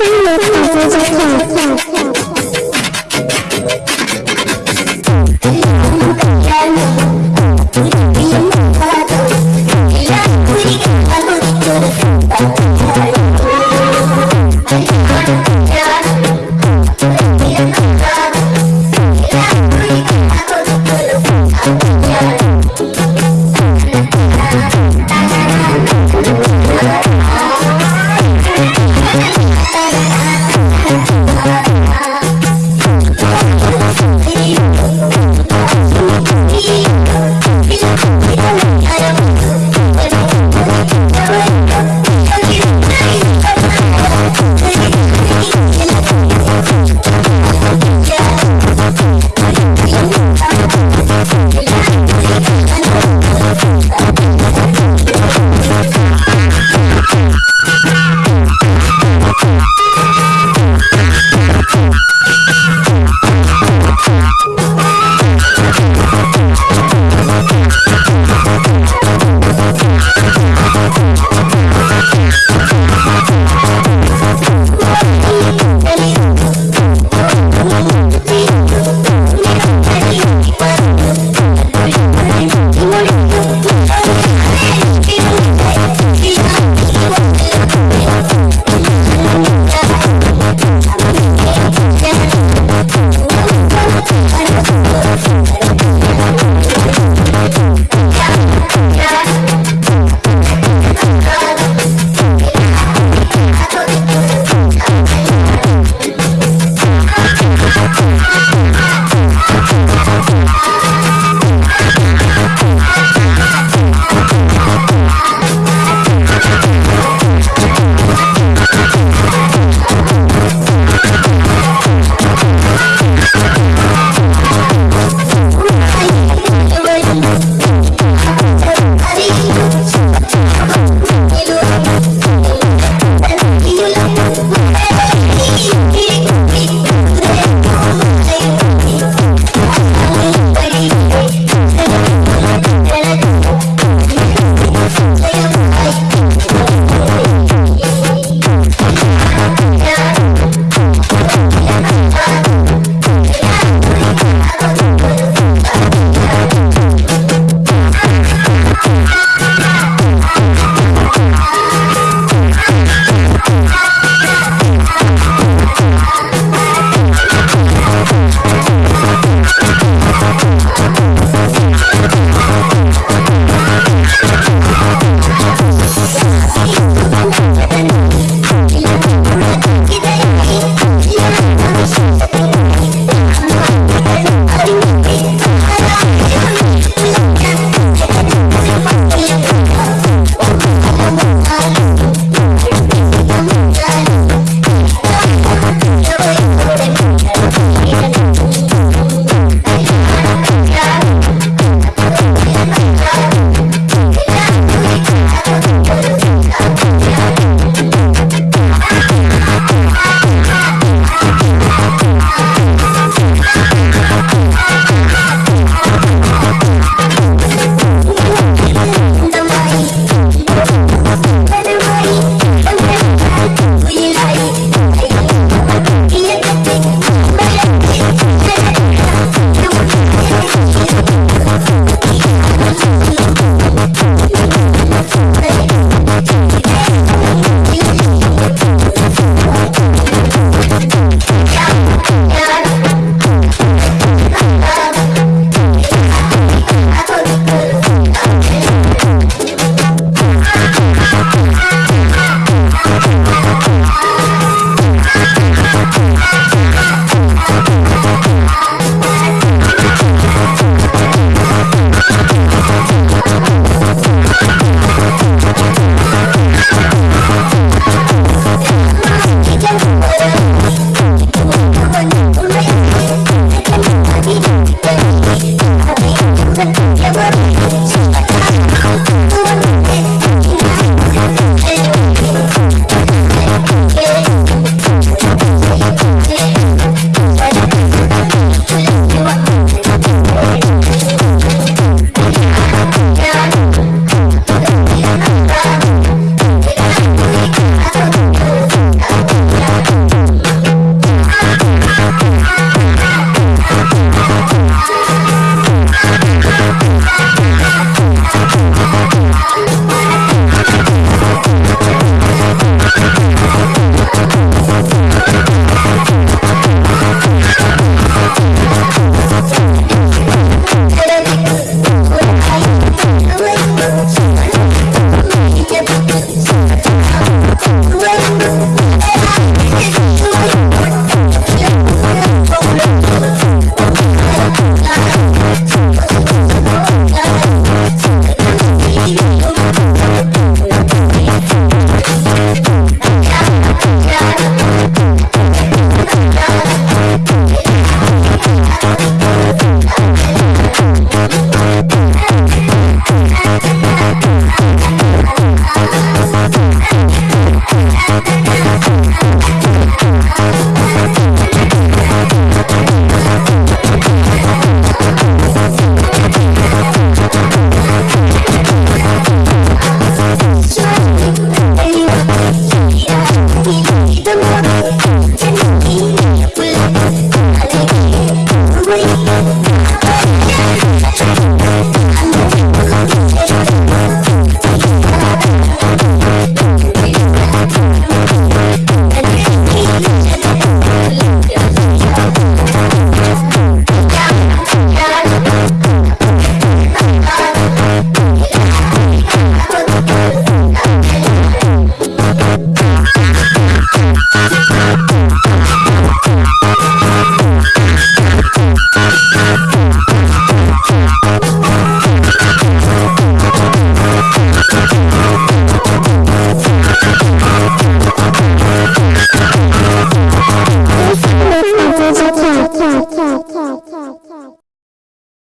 Say